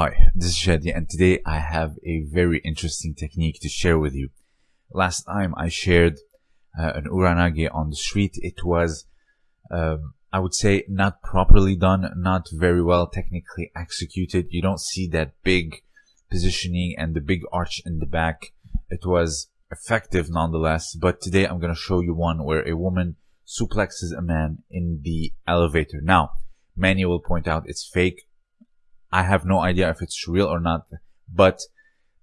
Hi, this is Shadi and today I have a very interesting technique to share with you. Last time I shared uh, an uranage on the street. It was, um, I would say, not properly done, not very well technically executed. You don't see that big positioning and the big arch in the back. It was effective nonetheless, but today I'm going to show you one where a woman suplexes a man in the elevator. Now, many will point out it's fake I have no idea if it's real or not, but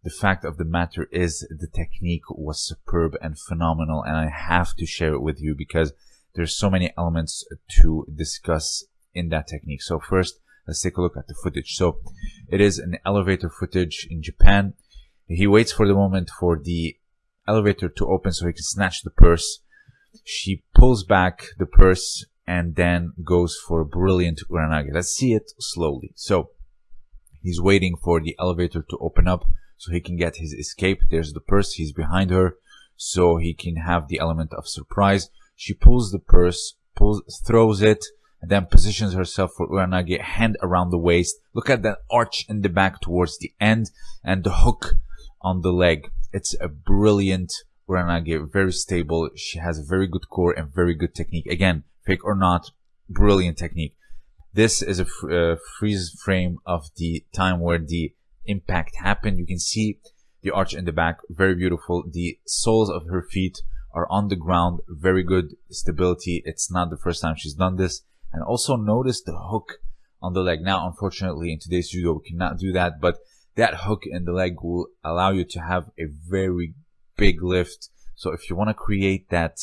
the fact of the matter is the technique was superb and phenomenal and I have to share it with you because there's so many elements to discuss in that technique. So first, let's take a look at the footage. So it is an elevator footage in Japan. He waits for the moment for the elevator to open so he can snatch the purse. She pulls back the purse and then goes for a brilliant uranage. Let's see it slowly. So He's waiting for the elevator to open up so he can get his escape. There's the purse. He's behind her so he can have the element of surprise. She pulls the purse, pulls, throws it, and then positions herself for Uranage, hand around the waist. Look at that arch in the back towards the end and the hook on the leg. It's a brilliant Uranage, very stable. She has a very good core and very good technique. Again, fake or not, brilliant technique. This is a uh, freeze frame of the time where the impact happened. You can see the arch in the back, very beautiful. The soles of her feet are on the ground, very good stability. It's not the first time she's done this. And also notice the hook on the leg. Now, unfortunately, in today's judo, we cannot do that, but that hook in the leg will allow you to have a very big lift. So if you want to create that,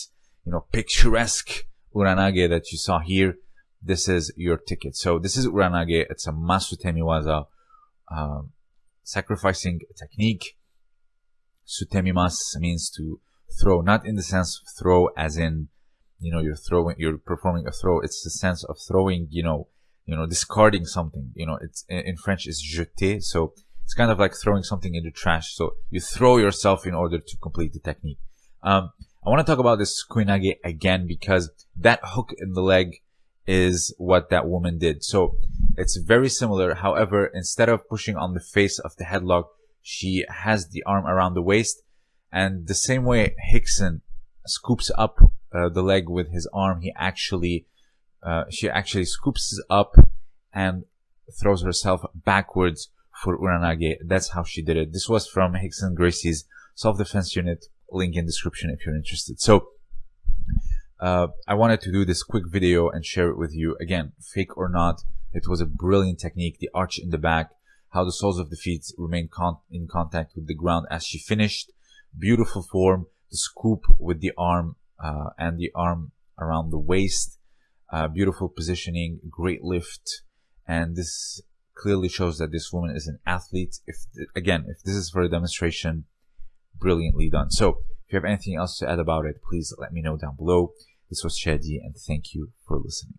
you know, picturesque uranage that you saw here, this is your ticket. So this is Uranage. It's a Masutemi waza, um, sacrificing technique. Sutemimas means to throw, not in the sense of throw as in, you know, you're throwing, you're performing a throw. It's the sense of throwing, you know, you know, discarding something. You know, it's in French is jeter. So it's kind of like throwing something in the trash. So you throw yourself in order to complete the technique. Um, I want to talk about this sukuinage again because that hook in the leg is what that woman did. So it's very similar. However, instead of pushing on the face of the headlock, she has the arm around the waist. And the same way Rickson scoops up uh, the leg with his arm, he actually, uh, she actually scoops up and throws herself backwards for Uranage. That's how she did it. This was from Rickson Gracie's self-defense unit. Link in description if you're interested. So uh, I wanted to do this quick video and share it with you. Again, fake or not, it was a brilliant technique. The arch in the back, how the soles of the feet remain con in contact with the ground as she finished. Beautiful form, the scoop with the arm uh, and the arm around the waist. Uh, beautiful positioning, great lift. And this clearly shows that this woman is an athlete. If Again, if this is for a demonstration, brilliantly done. So if you have anything else to add about it, please let me know down below. This was Shadi and thank you for listening.